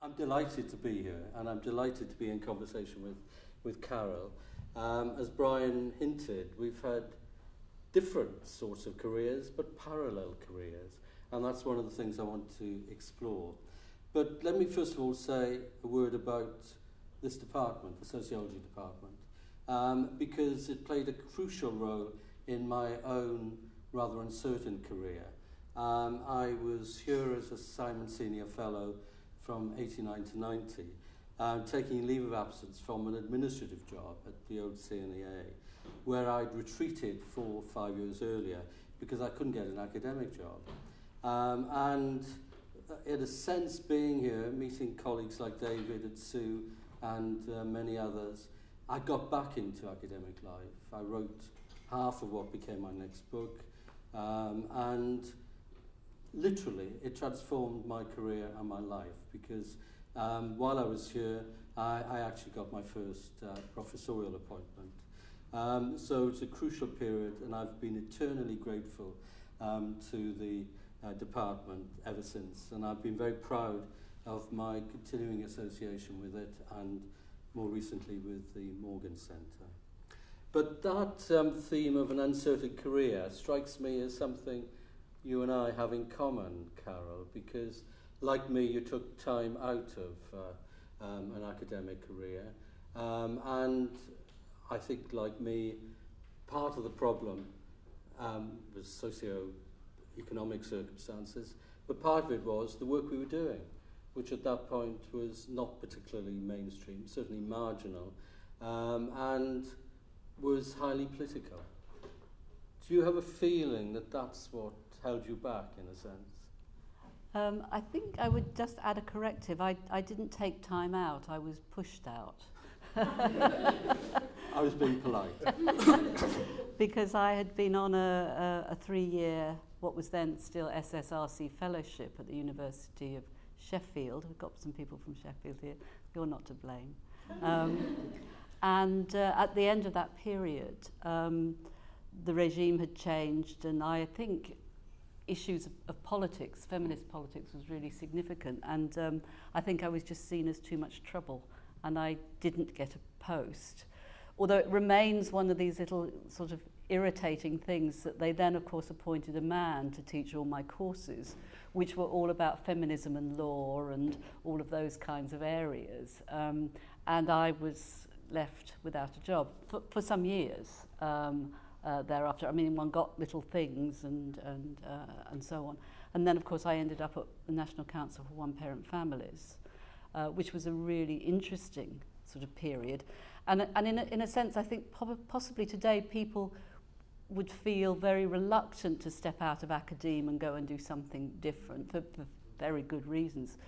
I'm delighted to be here and I'm delighted to be in conversation with, with Carol. Um, as Brian hinted, we've had different sorts of careers but parallel careers and that's one of the things I want to explore. But let me first of all say a word about this department, the sociology department, um, because it played a crucial role in my own rather uncertain career. Um, I was here as a Simon Senior Fellow from 89 to 90, um, taking leave of absence from an administrative job at the old CNEA, where I'd retreated four or five years earlier because I couldn't get an academic job. Um, and in a sense, being here, meeting colleagues like David and Sue and uh, many others, I got back into academic life. I wrote half of what became my next book, um, and literally, it transformed my career and my life because um, while I was here, I, I actually got my first uh, professorial appointment. Um, so it's a crucial period, and I've been eternally grateful um, to the uh, department ever since. And I've been very proud of my continuing association with it and more recently with the Morgan Centre. But that um, theme of an uncertain career strikes me as something you and I have in common, Carol, because like me, you took time out of uh, um, an academic career. Um, and I think, like me, part of the problem um, was socio-economic circumstances, but part of it was the work we were doing, which at that point was not particularly mainstream, certainly marginal, um, and was highly political. Do you have a feeling that that's what held you back in a sense? Um, I think I would just add a corrective. I, I didn't take time out, I was pushed out. I was being polite. because I had been on a, a, a three-year, what was then still SSRC fellowship at the University of Sheffield. We've got some people from Sheffield here. You're not to blame. Um, and uh, at the end of that period, um, the regime had changed, and I think issues of, of politics, feminist politics, was really significant. And um, I think I was just seen as too much trouble and I didn't get a post. Although it remains one of these little sort of irritating things that they then, of course, appointed a man to teach all my courses, which were all about feminism and law and all of those kinds of areas. Um, and I was left without a job for, for some years. Um, uh, thereafter. I mean, one got little things and, and, uh, and so on. And then, of course, I ended up at the National Council for One-Parent Families, uh, which was a really interesting sort of period. And, and in, a, in a sense, I think possibly today people would feel very reluctant to step out of academia and go and do something different for, for very good reasons.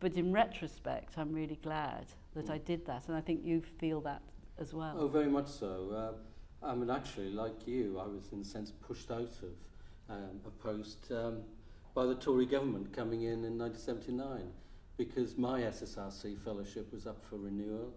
But in retrospect, I'm really glad that I did that, and I think you feel that as well. Oh, very much so. Uh, I mean, actually, like you, I was in a sense pushed out of um, a post um, by the Tory government coming in in 1979 because my SSRC fellowship was up for renewal.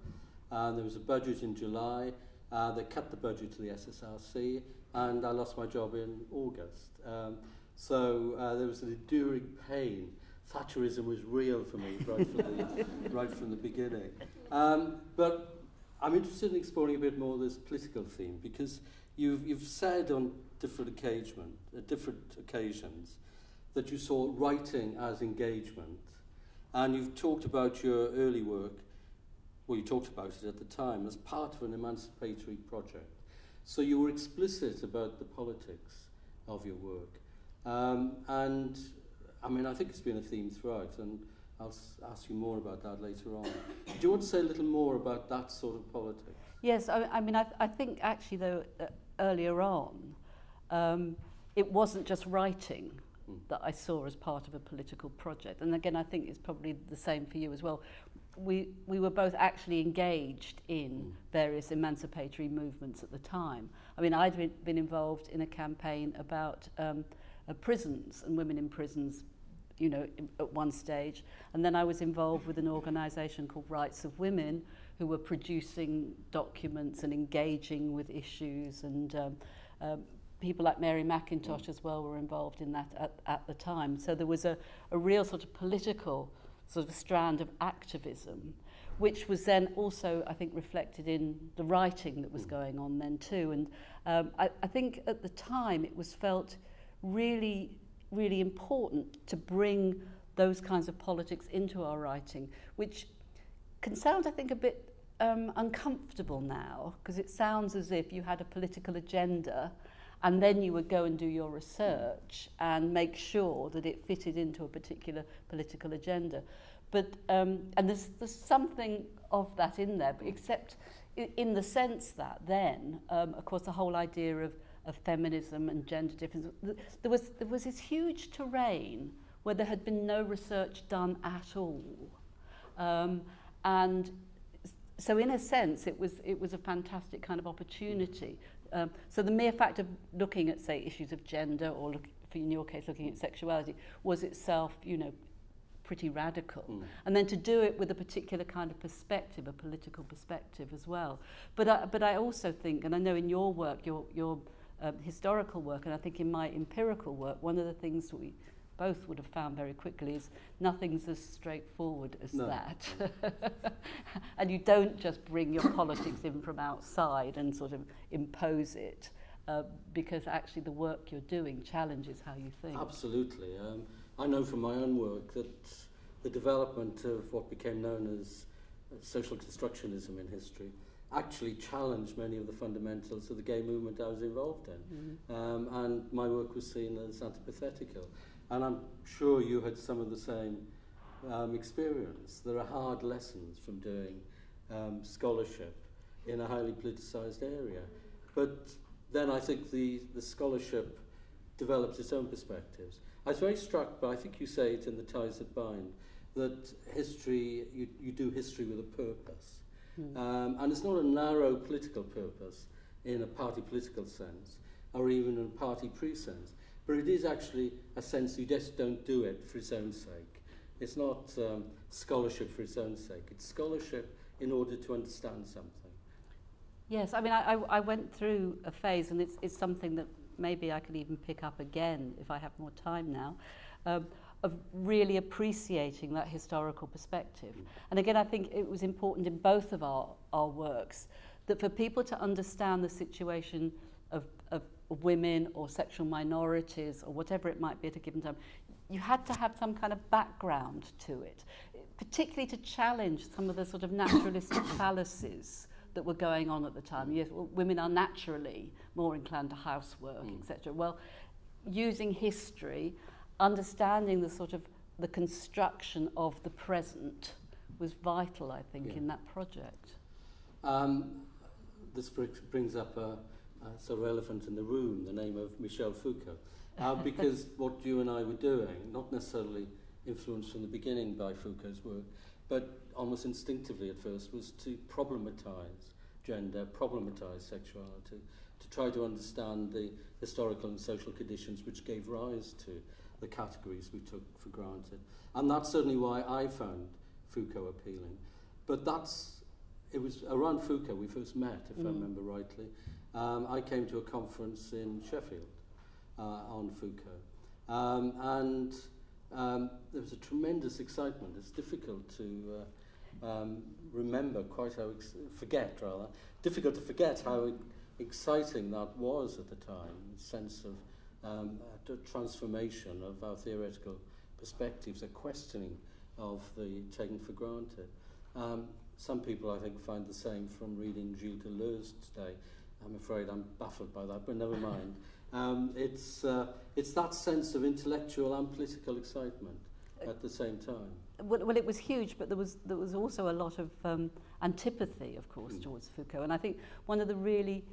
And there was a budget in July. Uh, they cut the budget to the SSRC, and I lost my job in August. Um, so uh, there was an enduring pain. Thatcherism was real for me right from the, right from the beginning. Um, but I'm interested in exploring a bit more this political theme because you've, you've said on different, occasion, uh, different occasions that you saw writing as engagement and you've talked about your early work, well, you talked about it at the time, as part of an emancipatory project. So you were explicit about the politics of your work. Um, and I mean, I think it's been a theme throughout, and I'll ask you more about that later on. Do you want to say a little more about that sort of politics? Yes, I, I mean, I, I think actually, though, uh, earlier on, um, it wasn't just writing mm. that I saw as part of a political project. And again, I think it's probably the same for you as well. We, we were both actually engaged in mm. various emancipatory movements at the time. I mean, I'd been, been involved in a campaign about um, uh, prisons and women in prisons you know, at one stage. And then I was involved with an organisation called Rights of Women, who were producing documents and engaging with issues. And um, um, people like Mary McIntosh as well were involved in that at, at the time. So there was a, a real sort of political sort of strand of activism, which was then also, I think, reflected in the writing that was mm. going on then too. And um, I, I think at the time it was felt really, really important to bring those kinds of politics into our writing, which can sound, I think, a bit um, uncomfortable now, because it sounds as if you had a political agenda and then you would go and do your research and make sure that it fitted into a particular political agenda. But, um, and there's, there's something of that in there, except in the sense that then, um, of course, the whole idea of, of feminism and gender difference, there was, there was this huge terrain where there had been no research done at all. Um, and so in a sense, it was, it was a fantastic kind of opportunity Um, so the mere fact of looking at, say, issues of gender or, look, for in your case, looking at sexuality was itself, you know, pretty radical. Mm. And then to do it with a particular kind of perspective, a political perspective as well. But I, but I also think, and I know in your work, your, your um, historical work, and I think in my empirical work, one of the things we both would have found very quickly is nothing's as straightforward as no. that. and you don't just bring your politics in from outside and sort of impose it. Uh, because actually the work you're doing challenges how you think. Absolutely. Um, I know from my own work that the development of what became known as social constructionism in history actually challenged many of the fundamentals of the gay movement I was involved in. Mm -hmm. um, and my work was seen as antipathetical. And I'm sure you had some of the same um, experience. There are hard lessons from doing um, scholarship in a highly politicized area. But then I think the, the scholarship develops its own perspectives. I was very struck by, I think you say it in The Ties That Bind, that history, you, you do history with a purpose. Mm. Um, and it's not a narrow political purpose in a party political sense, or even in a party pre-sense. But it is actually a sense you just don't do it for its own sake. It's not um, scholarship for its own sake. It's scholarship in order to understand something. Yes, I mean, I, I, I went through a phase, and it's, it's something that maybe I could even pick up again if I have more time now, um, of really appreciating that historical perspective. And again, I think it was important in both of our, our works that for people to understand the situation of, of women or sexual minorities or whatever it might be at a given time, you had to have some kind of background to it, particularly to challenge some of the sort of naturalistic fallacies that were going on at the time. Yes, well, women are naturally more inclined to housework, mm. etc. Well, using history, understanding the sort of the construction of the present was vital, I think, yeah. in that project. Um, this brings up a, uh, so relevant in the room, the name of Michel Foucault. Uh, because what you and I were doing, not necessarily influenced from the beginning by Foucault's work, but almost instinctively at first, was to problematize gender, problematize sexuality, to try to understand the historical and social conditions which gave rise to the categories we took for granted. And that's certainly why I found Foucault appealing. But that's, it was around Foucault we first met, if mm. I remember rightly, um, I came to a conference in Sheffield uh, on Foucault. Um, and um, there was a tremendous excitement. It's difficult to uh, um, remember quite how, ex forget rather, difficult to forget how exciting that was at the time, the sense of um, a transformation of our theoretical perspectives, a questioning of the taken for granted. Um, some people, I think, find the same from reading Gilles Deleuze today, I'm afraid I'm baffled by that, but never mind. Um, it's, uh, it's that sense of intellectual and political excitement at the same time. Well, well, it was huge, but there was, there was also a lot of um, antipathy, of course, mm. towards Foucault. And I think one of the really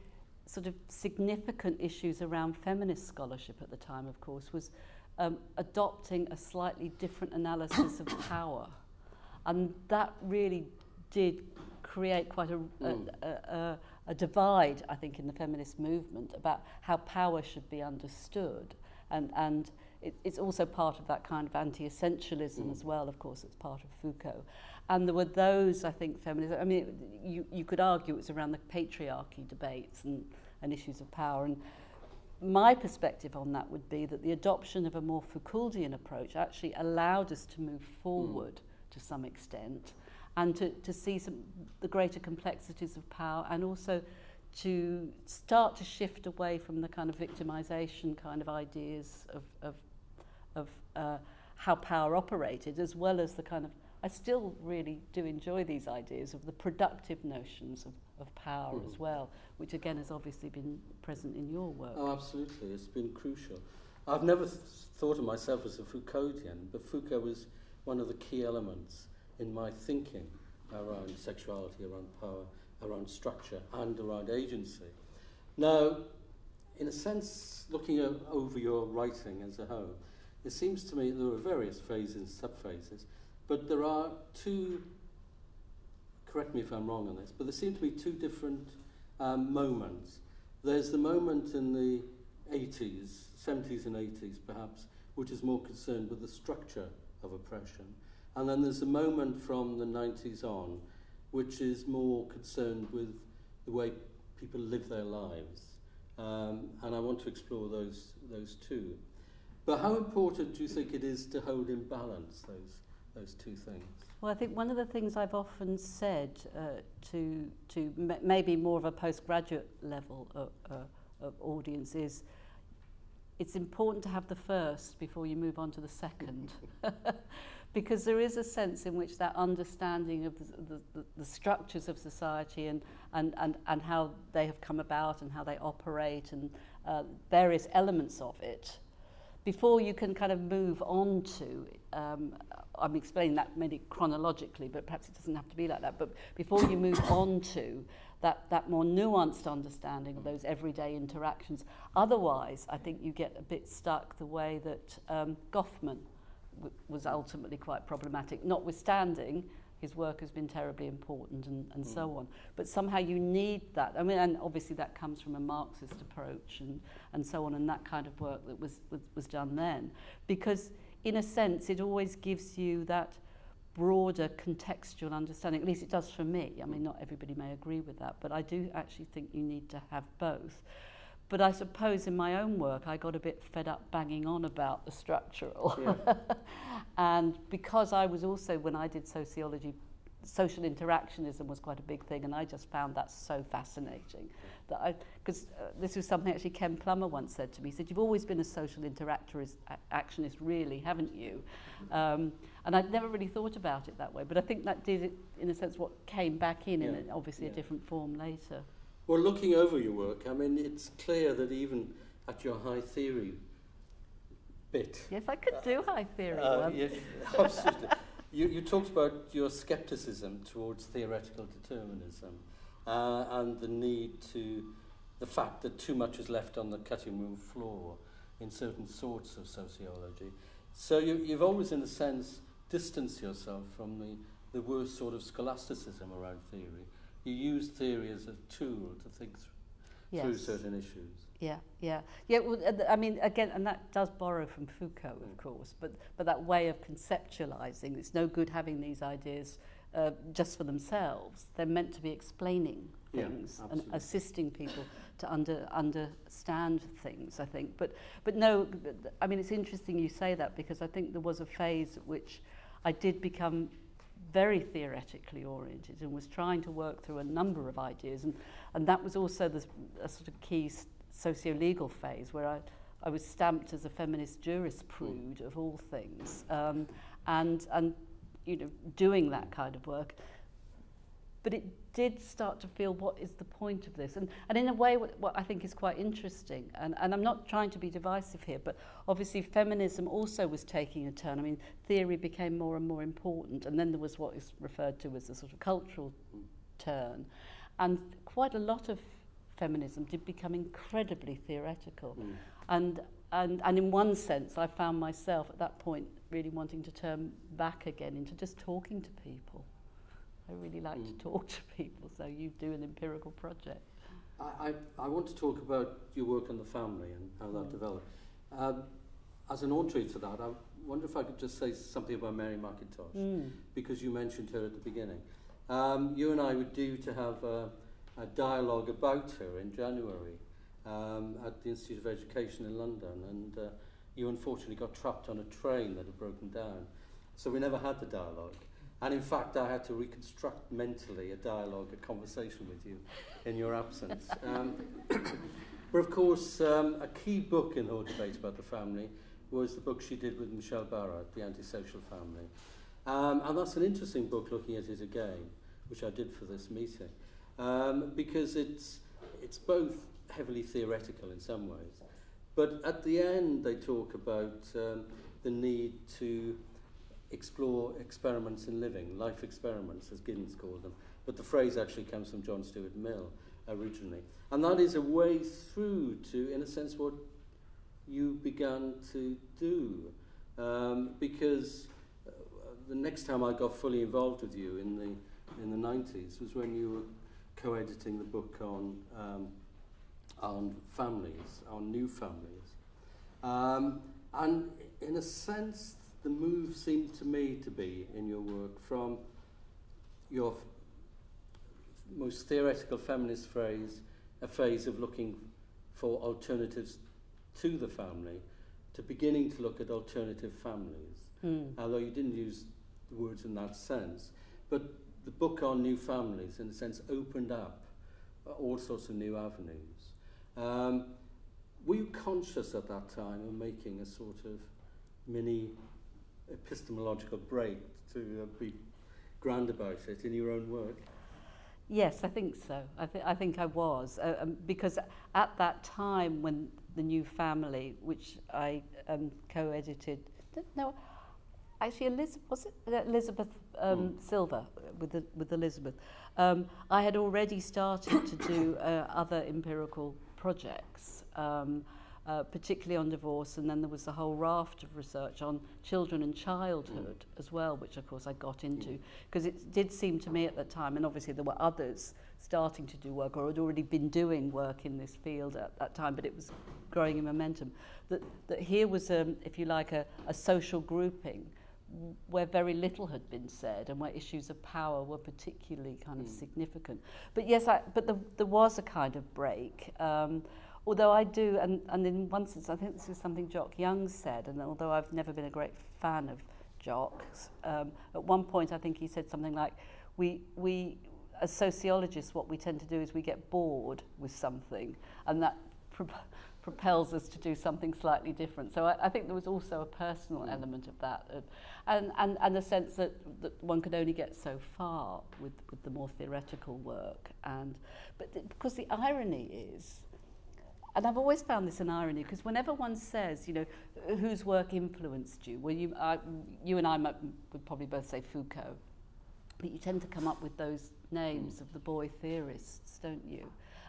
sort of significant issues around feminist scholarship at the time, of course, was um, adopting a slightly different analysis of power. And that really did create quite a, mm. a, a, a a divide, I think, in the feminist movement about how power should be understood. And, and it, it's also part of that kind of anti-essentialism mm. as well, of course, it's part of Foucault. And there were those, I think, feminists, I mean, you, you could argue it's around the patriarchy debates and, and issues of power. And my perspective on that would be that the adoption of a more Foucauldian approach actually allowed us to move forward mm. to some extent, and to, to see some, the greater complexities of power, and also to start to shift away from the kind of victimization kind of ideas of, of, of uh, how power operated, as well as the kind of I still really do enjoy these ideas of the productive notions of, of power mm. as well, which again has obviously been present in your work. Oh, absolutely. It's been crucial. I've never th- thought of myself as a Foucauldian, but Foucault was one of the key elements in my thinking around sexuality, around power, around structure, and around agency. Now, in a sense, looking over your writing as a whole, it seems to me there are various phases and subphases, but there are two, correct me if I'm wrong on this, but there seem to be two different um, moments. There's the moment in the 80s, 70s and 80s perhaps, which is more concerned with the structure of oppression. And then there's a moment from the 90s on, which is more concerned with the way people live their lives. Um, and I want to explore those, those two. But how important do you think it is to hold in balance those, those two things? Well, I think one of the things I've often said uh, to, to maybe more of a postgraduate level of, uh, of audience is it's important to have the first before you move on to the second. because there is a sense in which that understanding of the, the, the structures of society and, and, and, and how they have come about and how they operate and uh, various elements of it, before you can kind of move on to, um, I'm explaining that maybe chronologically, but perhaps it doesn't have to be like that, but before you move on to that, that more nuanced understanding of those everyday interactions. Otherwise, I think you get a bit stuck the way that um, Goffman was ultimately quite problematic, notwithstanding his work has been terribly important and, and mm. so on. But somehow you need that. I mean, and obviously that comes from a Marxist approach and, and so on, and that kind of work that was, was, was done then. Because in a sense, it always gives you that broader contextual understanding. At least it does for me. I mean, not everybody may agree with that, but I do actually think you need to have both. But I suppose in my own work, I got a bit fed up banging on about the structural. Yeah. and because I was also, when I did sociology, social interactionism was quite a big thing, and I just found that so fascinating. That I, because uh, this was something actually Ken Plummer once said to me. He said, "You've always been a social interactionist, actionist, really, haven't you?" Um, and I'd never really thought about it that way, but I think that did, it, in a sense, what came back in, yeah. in obviously yeah. a different form later. Well, looking over your work, I mean, it's clear that even at your high theory bit. Yes, I could do high theory. Uh, yes, absolutely. you, you talked about your skepticism towards theoretical determinism uh, and the need to, the fact that too much is left on the cutting room floor in certain sorts of sociology. So you, you've always, in a sense, distanced yourself from the, the worst sort of scholasticism around theory you use theory as a tool to think th yes. through certain issues. Yeah, yeah, yeah. Well, I mean, again, and that does borrow from Foucault, of mm. course, but but that way of conceptualizing. It's no good having these ideas uh, just for themselves. They're meant to be explaining things yeah, and assisting people to under understand things. I think, but but no, I mean, it's interesting you say that because I think there was a phase at which I did become very theoretically oriented and was trying to work through a number of ideas. And, and that was also the a sort of key socio-legal phase where I, I was stamped as a feminist jurisprudence of all things. Um, and, and, you know, doing that kind of work. But it did start to feel what is the point of this? And, and in a way, what, what I think is quite interesting, and, and I'm not trying to be divisive here, but obviously feminism also was taking a turn. I mean, theory became more and more important, and then there was what is referred to as a sort of cultural turn. And quite a lot of feminism did become incredibly theoretical. Mm. And, and, and in one sense, I found myself at that point really wanting to turn back again into just talking to people. I really like mm. to talk to people, so you do an empirical project. I, I, I want to talk about your work on the family and how that mm. developed. Um, as an entree to that, I wonder if I could just say something about Mary McIntosh, mm. because you mentioned her at the beginning. Um, you and I were due to have a, a dialogue about her in January um, at the Institute of Education in London, and uh, you unfortunately got trapped on a train that had broken down. So we never had the dialogue. And in fact, I had to reconstruct mentally a dialogue, a conversation with you in your absence. Um, but of course, um, a key book in her debate about the family was the book she did with Michelle Barrett, The Antisocial Family. Um, and that's an interesting book looking at it again, which I did for this meeting, um, because it's, it's both heavily theoretical in some ways, but at the end they talk about um, the need to explore experiments in living, life experiments, as Giddens called them. But the phrase actually comes from John Stuart Mill originally. And that is a way through to, in a sense, what you began to do. Um, because uh, the next time I got fully involved with you in the, in the 90s was when you were co-editing the book on, um, on families, on new families. Um, and in a sense, the move seemed to me to be in your work from your most theoretical feminist phrase, a phase of looking for alternatives to the family, to beginning to look at alternative families. Mm. Although you didn't use the words in that sense. But the book on new families, in a sense, opened up all sorts of new avenues. Um, were you conscious at that time of making a sort of mini epistemological break to uh, be grand about it in your own work? Yes, I think so. I, th- I think I was. Uh, um, because at that time when the new family, which I um, co-edited, no, actually Elizabeth, was it Elizabeth um, mm. Silva with, the, with Elizabeth, um, I had already started to do uh, other empirical projects. Um, uh, particularly on divorce, and then there was a whole raft of research on children and childhood mm. as well, which of course I got into, because it did seem to me at that time, and obviously there were others starting to do work or had already been doing work in this field at that time, but it was growing in momentum, that, that here was, um, if you like, a, a social grouping where very little had been said and where issues of power were particularly kind of mm. significant. But yes, I, but the, there was a kind of break. Um, although I do, and, and in one sense, I think this is something Jock Young said, and although I've never been a great fan of Jock's, um, at one point I think he said something like, we, we, as sociologists, what we tend to do is we get bored with something, and that pro propels us to do something slightly different. So I, I think there was also a personal mm. element of that, uh, and, and, and the sense that, that one could only get so far with, with the more theoretical work. And, but th because the irony is, And I've always found this an irony because whenever one says, you know, whose work influenced you, well, you, uh, you and I might, would probably both say Foucault, but you tend to come up with those names of the boy theorists, don't you?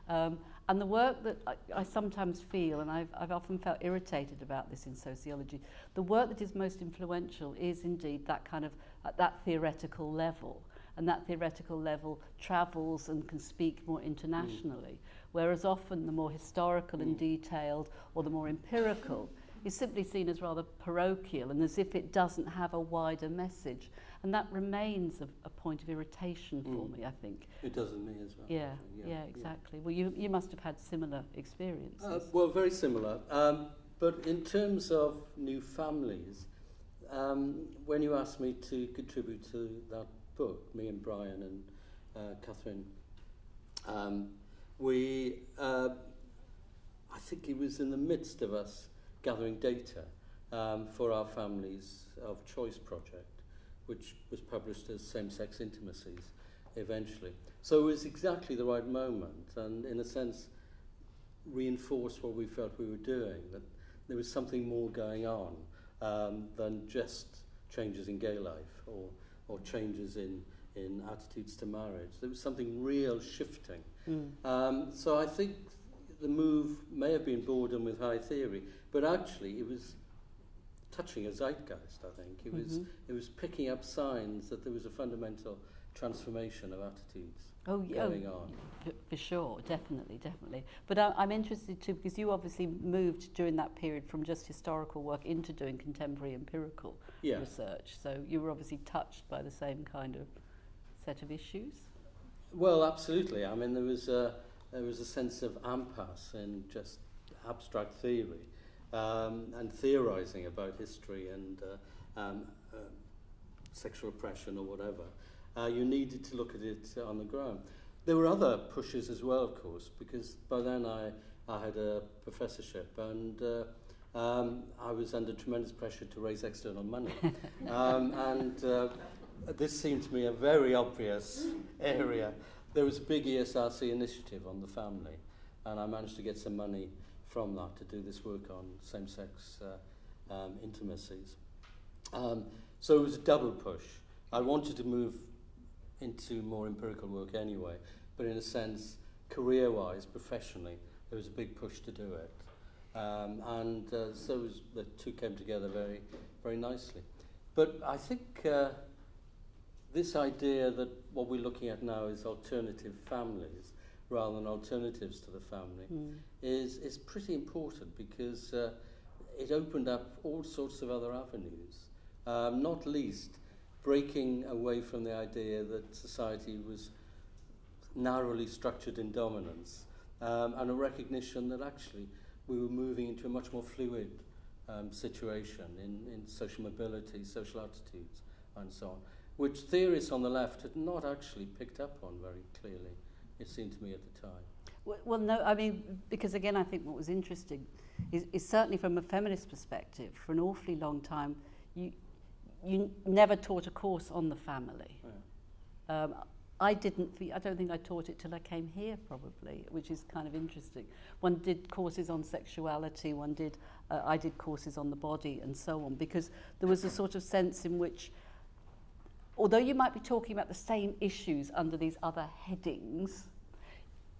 Um, and the work that I, I sometimes feel, and I've, I've often felt irritated about this in sociology, the work that is most influential is indeed that kind of, at that theoretical level. And that theoretical level travels and can speak more internationally. Mm whereas often the more historical and detailed or the more empirical is simply seen as rather parochial and as if it doesn't have a wider message. And that remains a, a point of irritation for mm. me, I think. It does in me as well. Yeah, yeah, yeah, exactly. Well, you, you must have had similar experiences. Uh, well, very similar. Um, but in terms of new families, um, when you asked me to contribute to that book, me and Brian and uh, Catherine, um, we, uh, I think he was in the midst of us gathering data um, for our Families of Choice project, which was published as Same-Sex Intimacies eventually. So it was exactly the right moment and in a sense reinforced what we felt we were doing, that there was something more going on um, than just changes in gay life or, or changes in in attitudes to marriage. There was something real shifting. Mm. Um, so I think the move may have been boredom with high theory, but actually it was touching a zeitgeist, I think. It was, mm-hmm. it was picking up signs that there was a fundamental transformation of attitudes oh, going oh, on. For sure, definitely, definitely. But I, I'm interested too, because you obviously moved during that period from just historical work into doing contemporary empirical yeah. research. So you were obviously touched by the same kind of set of issues? Well, absolutely. I mean, there was a, there was a sense of impasse in just abstract theory um, and theorizing about history and uh, um, uh, sexual oppression or whatever, uh, you needed to look at it on the ground. There were other pushes as well, of course, because by then I, I had a professorship and uh, um, I was under tremendous pressure to raise external money. um, and uh, this seemed to me a very obvious area. There was a big ESRC initiative on the family, and I managed to get some money from that to do this work on same-sex uh, um, intimacies. Um, so it was a double push. I wanted to move into more empirical work anyway, but in a sense, career-wise, professionally, there was a big push to do it. Um, and uh, so was, the two came together very, very nicely. But I think uh, this idea that what we're looking at now is alternative families rather than alternatives to the family mm. is, is pretty important because uh, it opened up all sorts of other avenues, um, not least breaking away from the idea that society was narrowly structured in dominance um, and a recognition that actually we were moving into a much more fluid um, situation in, in social mobility, social attitudes, and so on, which theorists on the left had not actually picked up on very clearly, it seemed to me at the time. Well, well no, I mean, because again, I think what was interesting is, is certainly from a feminist perspective, for an awfully long time, you, you never taught a course on the family. Yeah. Um, I didn't, I don't think I taught it till I came here probably, which is kind of interesting. One did courses on sexuality, one did, uh, I did courses on the body and so on, because there was a sort of sense in which, although you might be talking about the same issues under these other headings,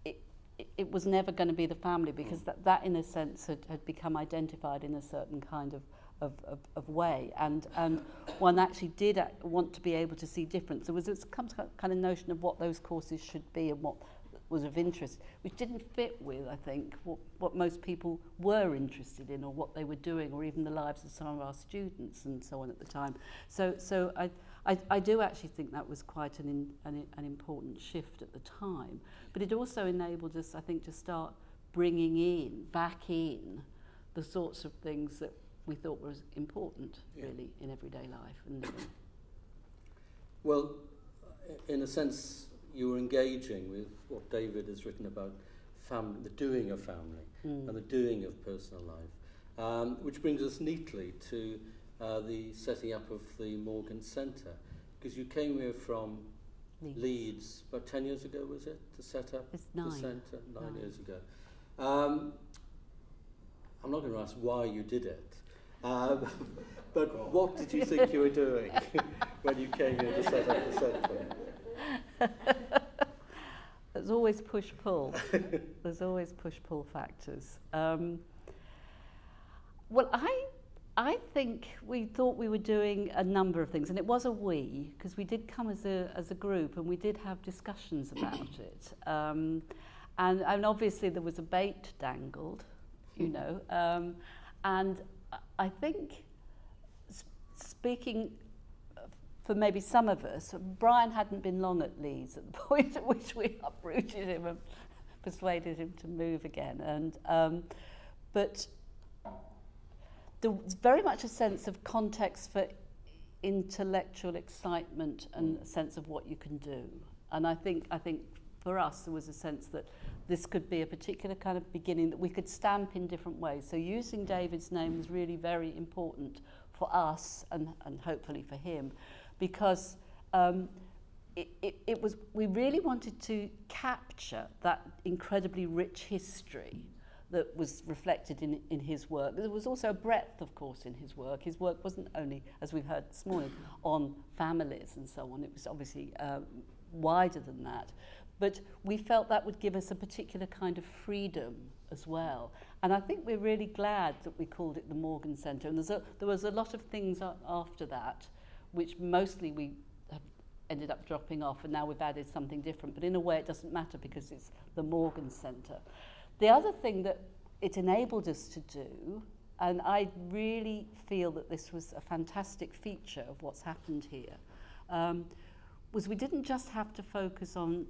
it, it, it was never going to be the family because that, that in a sense had, had become identified in a certain kind of of, of, of way. And and one actually did uh, want to be able to see difference there was this kind of notion of what those courses should be and what was of interest which didn't fit with I think what, what most people were interested in or what they were doing or even the lives of some of our students and so on at the time. So so I I, I do actually think that was quite an, in, an, an important shift at the time but it also enabled us I think to start bringing in back in the sorts of things that we thought was important, yeah. really, in everyday life and living. Well, in a sense, you were engaging with what David has written about family, the doing of family mm. and the doing of personal life, um, which brings us neatly to uh, the setting up of the Morgan Centre, because you came here from Leeds. Leeds about 10 years ago, was it, to set up it's the centre? Nine, nine years ago. Um, I'm not going to ask why you did it, um, but what did you think you were doing when you came here to set up the centre? There's always push-pull. There's always push-pull factors. Um, well, I, I think we thought we were doing a number of things, and it was a we, because we did come as a, as a group, and we did have discussions about it. Um, and, and obviously there was a bait dangled, you know, um, and I think speaking for maybe some of us, Brian hadn't been long at Leeds at the point at which we uprooted him and persuaded him to move again. And um, but was very much a sense of context for intellectual excitement and a sense of what you can do. And I think I think for us there was a sense that this could be a particular kind of beginning that we could stamp in different ways. So using David's name was really very important for us and, and hopefully for him because um, it, it, it was, we really wanted to capture that incredibly rich history that was reflected in, in his work. There was also a breadth, of course, in his work. His work wasn't only, as we've heard this morning, on families and so on. It was obviously uh, wider than that. But we felt that would give us a particular kind of freedom as well. And I think we're really glad that we called it the Morgan Centre. And a, there was a lot of things after that, which mostly we ended up dropping off, and now we've added something different. But in a way, it doesn't matter because it's the Morgan Centre. The other thing that it enabled us to do, and I really feel that this was a fantastic feature of what's happened here, um, was we didn't just have to focus on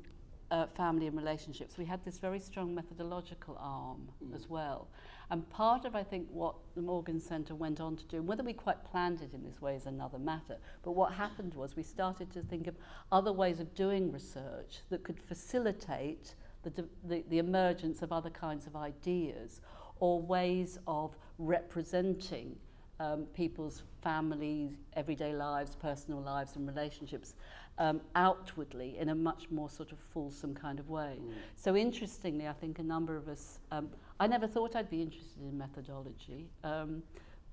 uh, family and relationships, we had this very strong methodological arm Mm. as well. And part of, I think, what the Morgan Centre went on to do, and whether we quite planned it in this way is another matter, but what happened was we started to think of other ways of doing research that could facilitate the, the, the emergence of other kinds of ideas or ways of representing um, people's families, everyday lives, personal lives and relationships um, outwardly in a much more sort of fulsome kind of way. Mm. So interestingly, I think a number of us, um, I never thought I'd be interested in methodology, um,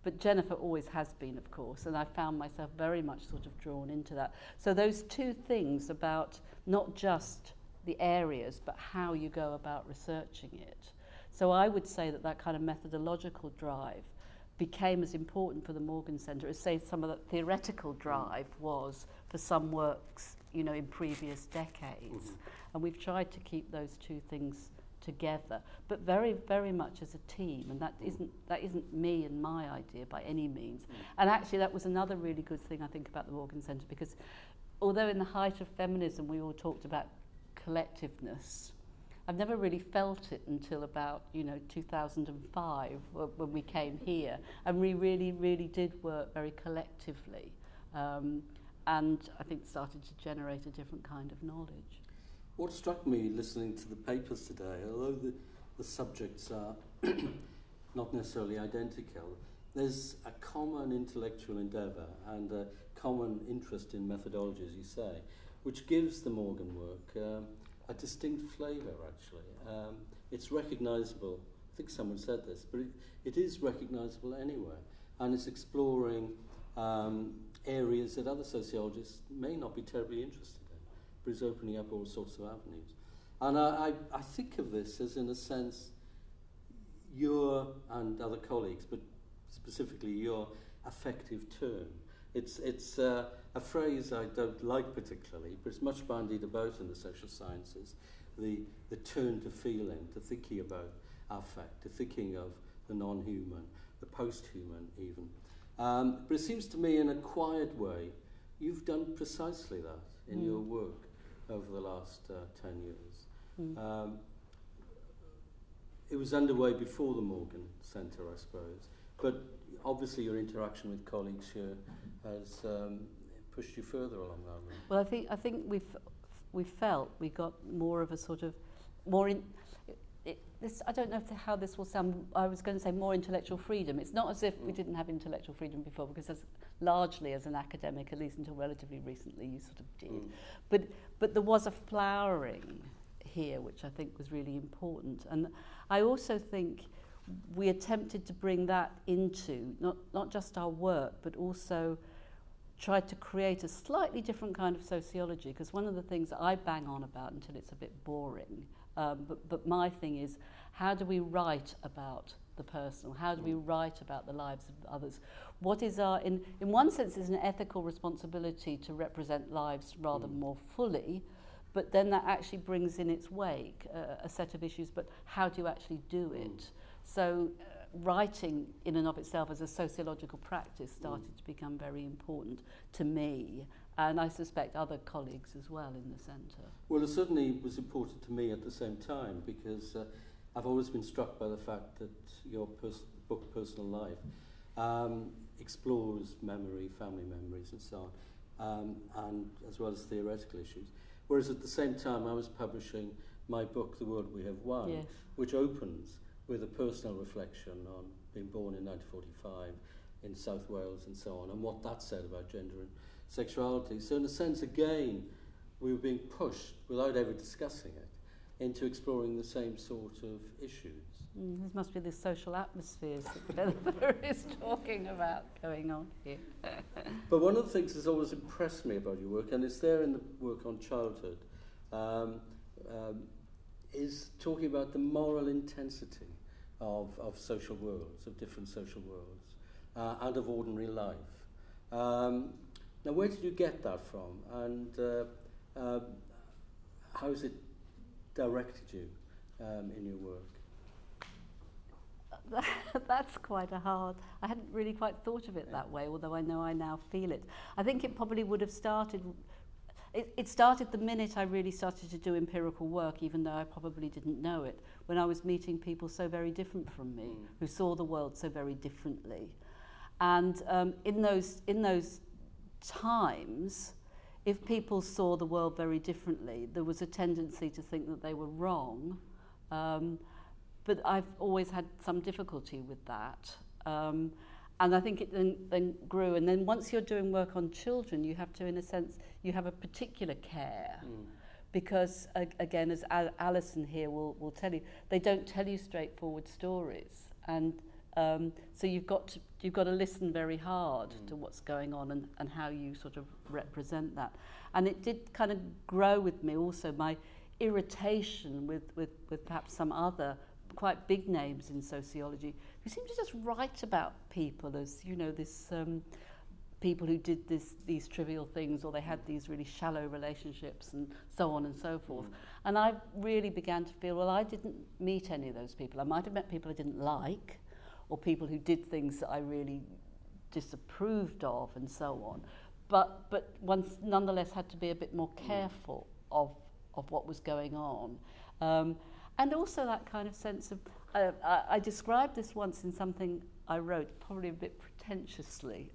but Jennifer always has been, of course, and I found myself very much sort of drawn into that. So those two things about not just the areas, but how you go about researching it. So I would say that that kind of methodological drive became as important for the Morgan Centre as, say, some of the theoretical drive was for some works, you know, in previous decades. Mhm. And we've tried to keep those two things together, but very, very much as a team. And that isn't, that isn't me and my idea by any means. And actually, that was another really good thing, I think, about the Morgan Centre, because although in the height of feminism we all talked about collectiveness, I've never really felt it until about, you know, 2005 when we came here. And we really, really did work very collectively. Um, and I think started to generate a different kind of knowledge. What struck me listening to the papers today, although the, the subjects are not necessarily identical, there's a common intellectual endeavour and a common interest in methodology, as you say, which gives the Morgan work um, a distinct flavour, actually. Um, it's recognisable, I think someone said this, but it, it is recognisable anywhere, and it's exploring um, areas that other sociologists may not be terribly interested in but is opening up all sorts of avenues. And I, I, I think of this as, in a sense, your and other colleagues, but specifically your affective turn. It's, it's uh, a phrase I don't like particularly, but it's much bandied about in the social sciences. The, the turn to feeling, to thinking about affect, to thinking of the non human, the post human, even. Um, but it seems to me, in a quiet way, you've done precisely that in Mm. your work over the last uh, 10 years. Mm. Um, it was underway before the Morgan Centre, I suppose, but obviously your interaction with colleagues here has um, pushed you further along that route. Well, I think I think we've we felt we got more of a sort of more in. It, this, I don't know if how this will sound. I was going to say more intellectual freedom. It's not as if we Mm. didn't have intellectual freedom before, because as largely as an academic, at least until relatively recently, you sort of did. Mm. But but there was a flowering here, which I think was really important. And I also think we attempted to bring that into not not just our work, but also tried to create a slightly different kind of sociology because one of the things I bang on about until it's a bit boring um, but, but my thing is how do we write about the personal how do we write about the lives of others what is our in, in one sense is an ethical responsibility to represent lives rather Mm. more fully but then that actually brings in its wake uh, a set of issues but how do you actually do Mm. it so uh, writing in and of itself as a sociological practice started mm. to become very important to me and I suspect other colleagues as well in the centre. Well, it certainly was important to me at the same time because uh, I've always been struck by the fact that your pers book, Personal Life, um, explores memory, family memories and so on, um, and as well as theoretical issues. Whereas at the same time, I was publishing my book, The World We Have Won, yes. which opens with a personal reflection on being born in 1945 in South Wales and so on, and what that said about gender and sexuality. So, in a sense, again, we were being pushed, without ever discussing it, into exploring the same sort of issues. Mm, this must be the social atmospheres that Jennifer is talking about going on here. But one of the things that's always impressed me about your work, and it's there in the work on childhood, um, um, is talking about the moral intensity of, of social worlds, of different social worlds, uh, and of ordinary life. Um, now, where did you get that from, and uh, uh, how has it directed you um, in your work? That's quite a hard. I hadn't really quite thought of it that way, although I know I now feel it. I think it probably would have started. it, it started the minute I really started to do empirical work, even though I probably didn't know it, when I was meeting people so very different from me, Mm. who saw the world so very differently. And um, in, those, in those times, if people saw the world very differently, there was a tendency to think that they were wrong. Um, but I've always had some difficulty with that. Um, and I think it then, then grew. And then once you're doing work on children, you have to, in a sense, you have a particular care. Mm. Because, again, as Alison here will, will tell you, they don't tell you straightforward stories. And um, so you've got, to, you've got to listen very hard Mm. to what's going on and, and how you sort of represent that. And it did kind of grow with me also, my irritation with, with, with perhaps some other quite big names in sociology who seem to just write about people as, you know, this um, people who did this, these trivial things or they had these really shallow relationships and so on and so forth. Mm. And I really began to feel, well, I didn't meet any of those people. I might have met people I didn't like or people who did things that I really disapproved of and so on. But, but one nonetheless had to be a bit more careful of, of what was going on. Um, and also that kind of sense of, uh, I, I described this once in something I wrote, probably a bit pretentiously,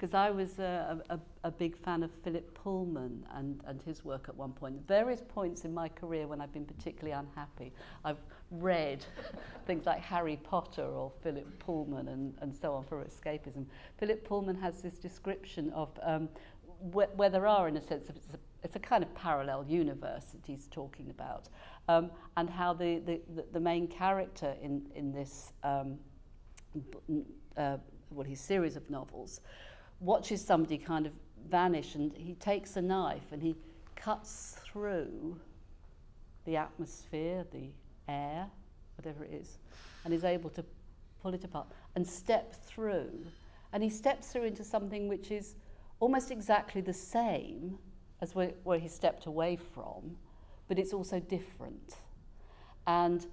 because I was a, a, a big fan of Philip Pullman and, and his work at one point. At various points in my career when I've been particularly unhappy, I've read things like Harry Potter or Philip Pullman and, and so on for escapism. Philip Pullman has this description of um, wh where there are, in a sense, it's a, it's a kind of parallel universe that he's talking about, um, and how the, the, the main character in, in this um, uh, well, his series of novels, watches somebody kind of vanish and he takes a knife and he cuts through the atmosphere, the air, whatever it is, and is able to pull it apart and step through. And he steps through into something which is almost exactly the same as where, where he stepped away from, but it's also different. And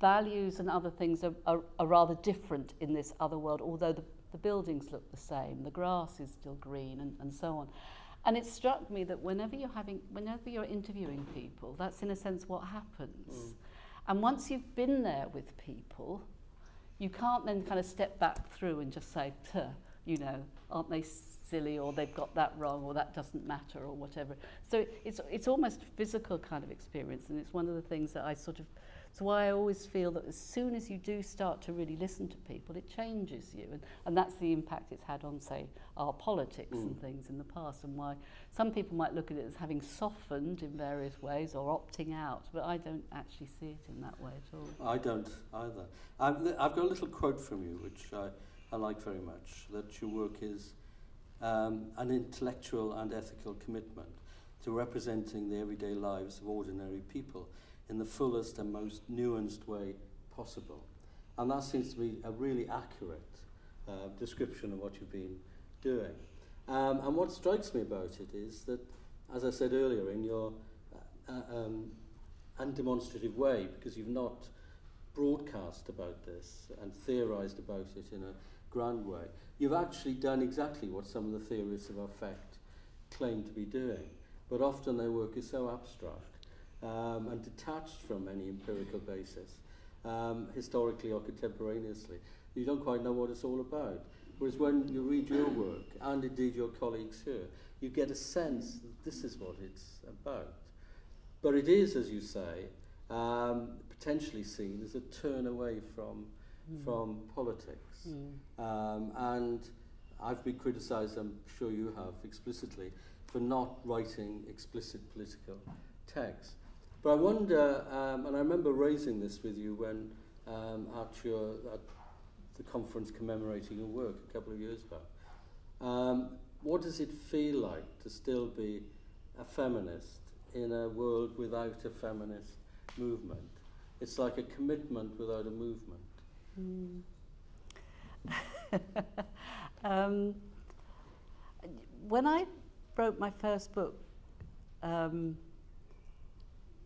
values and other things are, are, are rather different in this other world, although the, the buildings look the same, the grass is still green, and, and so on. And it struck me that whenever you're having, whenever you're interviewing people, that's in a sense what happens. Mm. And once you've been there with people, you can't then kind of step back through and just say, you know, aren't they silly or they've got that wrong or that doesn't matter or whatever. So it's, it's almost physical kind of experience and it's one of the things that I sort of, it's why I always feel that as soon as you do start to really listen to people, it changes you. And, and that's the impact it's had on, say, our politics Mm. and things in the past and why some people might look at it as having softened in various ways or opting out, but I don't actually see it in that way at all. I don't either. I've, I've got a little quote from you, which I, I like very much, that your work is um, an intellectual and ethical commitment to representing the everyday lives of ordinary people in the fullest and most nuanced way possible. And that seems to be a really accurate uh, description of what you've been doing. Um, and what strikes me about it is that, as I said earlier, in your uh, uh, um, undemonstrative way, because you've not broadcast about this and theorized about it in a grand way, you've actually done exactly what some of the theorists of affect claim to be doing. But often their work is so abstract um, and detached from any empirical basis, um, historically or contemporaneously, you don't quite know what it's all about. Whereas when you read your work, and indeed your colleagues here, you get a sense that this is what it's about. But it is, as you say, um, potentially seen as a turn away from, Mm. from politics. Mm. Um, and I've been criticised, I'm sure you have, explicitly, for not writing explicit political text. But I wonder, um, and I remember raising this with you when um, at, your, at the conference commemorating your work a couple of years back. Um, what does it feel like to still be a feminist in a world without a feminist movement? It's like a commitment without a movement. Mm. um, when I wrote my first book, um,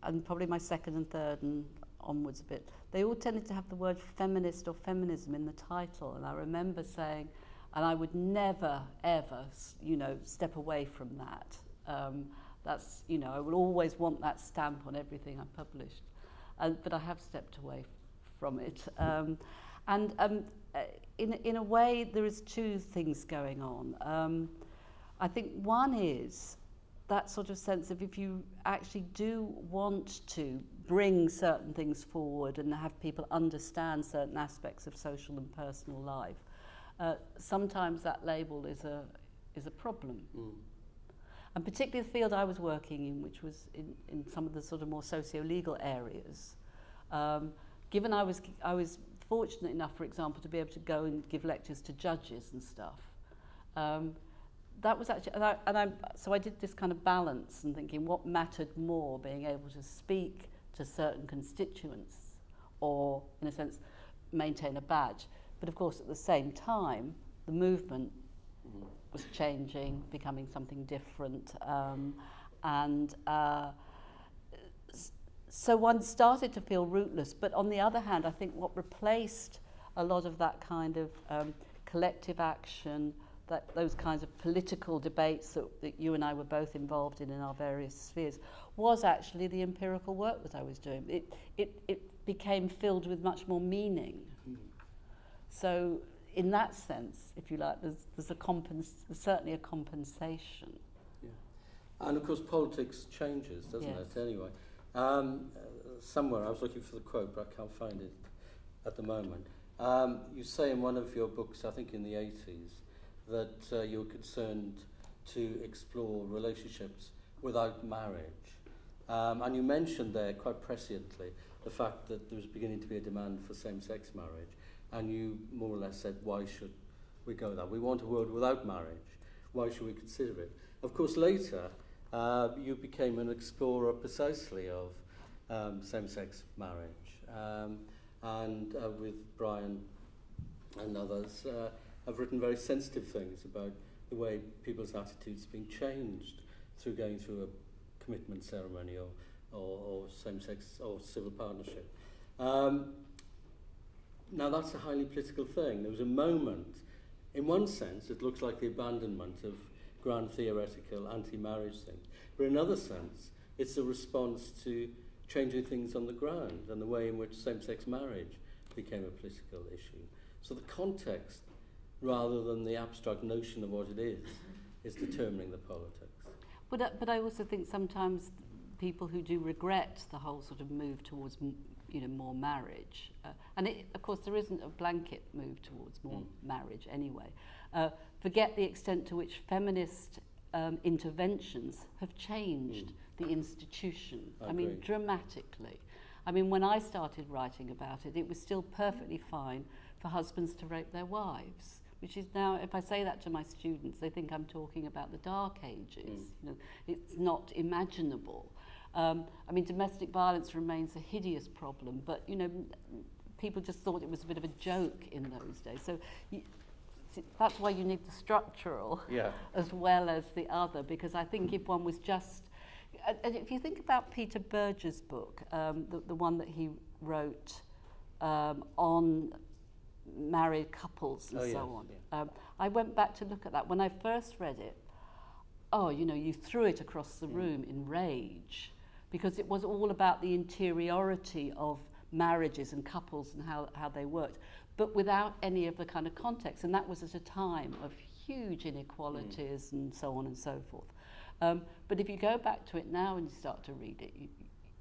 and probably my second and third and onwards a bit, they all tended to have the word feminist or feminism in the title. And I remember saying, and I would never, ever, you know, step away from that. Um, That's, you know, I will always want that stamp on everything I published. Uh, but I have stepped away from it. Um, and um, uh, in, in a way, there is two things going on. Um, I think one is that sort of sense of if you actually do want to bring certain things forward and have people understand certain aspects of social and personal life, uh, sometimes that label is a, is a problem. Mm. And particularly the field I was working in, which was in, in some of the sort of more socio-legal areas, um, given I was, I was fortunate enough, for example, to be able to go and give lectures to judges and stuff, um, that was actually, and I, and I, so I did this kind of balance and thinking what mattered more, being able to speak to certain constituents or, in a sense, maintain a badge. But of course, at the same time, the movement was changing, becoming something different. Um, and uh, so one started to feel rootless. But on the other hand, I think what replaced a lot of that kind of um, collective action, that those kinds of political debates that, that you and I were both involved in in our various spheres, was actually the empirical work that I was doing. It, it, it became filled with much more meaning. Mm. So in that sense, if you like, there's, there's, a compens- there's certainly a compensation. Yeah. And of course, politics changes, doesn't yes. it, anyway? Um, somewhere, I was looking for the quote, but I can't find it at the moment. Um, you say in one of your books, I think in the 80s, that uh, you were concerned to explore relationships without marriage. Um, and you mentioned there, quite presciently, the fact that there was beginning to be a demand for same-sex marriage and you more or less said, why should we go there? We want a world without marriage. Why should we consider it? Of course, later, uh, you became an explorer precisely of um, same-sex marriage. Um, and uh, with Brian and others, uh, have written very sensitive things about the way people's attitudes being changed through going through a commitment ceremony or, or, or same-sex or civil partnership. Um, now, that's a highly political thing. There was a moment, in one sense, it looks like the abandonment of grand theoretical anti-marriage things. But in another sense, it's a response to changing things on the ground and the way in which same-sex marriage became a political issue. So the context, rather than the abstract notion of what it is, is determining the politics. But, uh, but I also think sometimes people who do regret the whole sort of move towards you know, more marriage. Uh, and it, of course, there isn't a blanket move towards more mm. marriage anyway. Uh, forget the extent to which feminist um, interventions have changed mm. the institution. I, I mean, dramatically. I mean, when I started writing about it, it was still perfectly fine for husbands to rape their wives. Which is now, if I say that to my students, they think I'm talking about the Dark Ages. Mm. You know, it's not imaginable. Um, I mean, domestic violence remains a hideous problem, but, you know, people just thought it was a bit of a joke in those days. So you, that's why you need the structural yeah. as well as the other, because I think if one was just... And if you think about Peter Berger's book, um, the, the one that he wrote um, on married couples and oh, so yes, on, yeah. um, I went back to look at that. When I first read it, oh, you know, you threw it across the mm. room in rage because it was all about the interiority of marriages and couples and how, how they worked, but without any of the kind of context. And that was at a time of huge inequalities mm. and so on and so forth. Um, but if you go back to it now and you start to read it, you,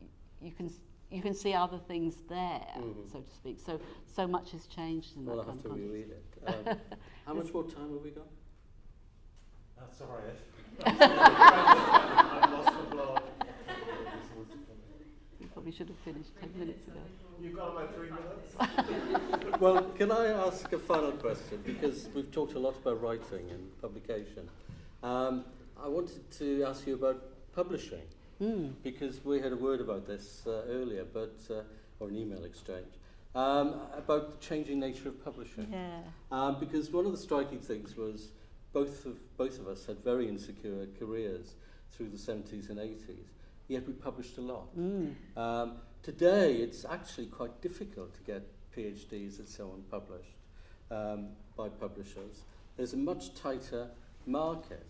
you, you can you can see other things there, mm-hmm. so to speak. So so much has changed in well, that I'll kind have to reread it. Um, how much more time have we got? That's all right. I've lost the plot We probably should have finished 10 minutes ago. You've got about three minutes. well, can I ask a final question? Because we've talked a lot about writing and publication. Um, I wanted to ask you about publishing. Mm. Because we had a word about this uh, earlier, but uh, or an email exchange um, about the changing nature of publishing. Yeah. Um, because one of the striking things was both of both of us had very insecure careers through the 70s and 80s, yet we published a lot. Mm. Um, today, it's actually quite difficult to get PhDs and so on published um, by publishers. There's a much tighter market.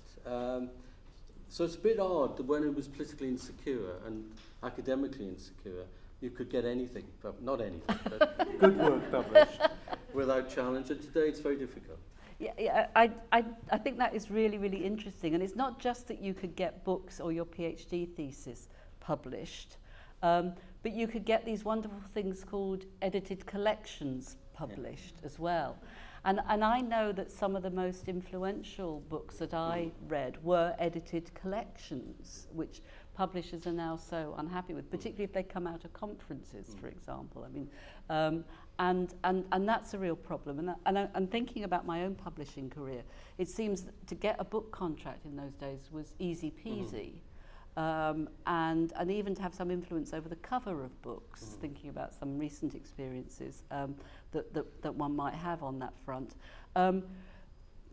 So it's a bit odd that when it was politically insecure and academically insecure, you could get anything, pub- not anything, but good work published without challenge. And today it's very difficult. Yeah, yeah I, I, I think that is really, really interesting. And it's not just that you could get books or your PhD thesis published, um, but you could get these wonderful things called edited collections published yeah. as well. And, and I know that some of the most influential books that I read were edited collections, which publishers are now so unhappy with, particularly if they come out of conferences, for example. I mean, um, and, and, and that's a real problem. And, and I, I'm thinking about my own publishing career. It seems to get a book contract in those days was easy peasy. Mm-hmm. Um, and, and even to have some influence over the cover of books, mm. thinking about some recent experiences um, that, that, that one might have on that front. Um,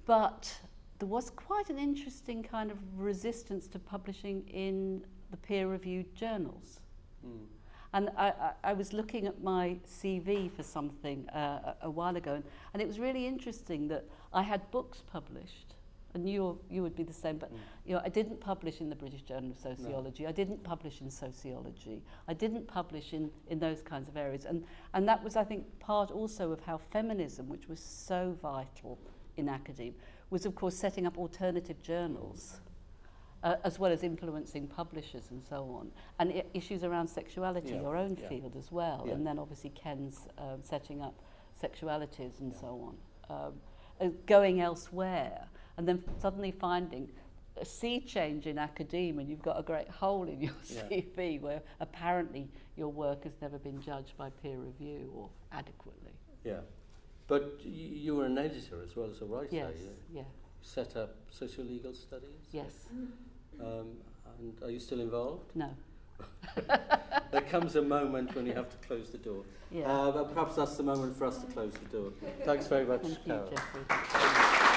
but there was quite an interesting kind of resistance to publishing in the peer-reviewed journals. Mm. And I, I, I was looking at my CV for something uh, a, a while ago, and, and it was really interesting that I had books published, and you you would be the same. But mm. you know, I didn't publish in the British Journal of Sociology. No. I didn't publish in sociology. I didn't publish in in those kinds of areas. And and that was, I think, part also of how feminism, which was so vital in academia, was of course setting up alternative journals. Uh, as well as influencing publishers and so on, and I issues around sexuality, yeah. your own yeah. field as well, yeah. and then obviously Ken's um, setting up sexualities and yeah. so on, um, uh, going elsewhere and then suddenly finding a sea change in academia and you've got a great hole in your yeah. CV where apparently your work has never been judged by peer review or adequately. Yeah. But you were an editor as well as a writer. Yes, yeah. Set up socio-legal studies? Yes. Um, and are you still involved? No. there comes a moment when you have to close the door. Yeah. Uh, but perhaps that's the moment for us to close the door. Thanks very much, Thank Carol. You, Jeffrey.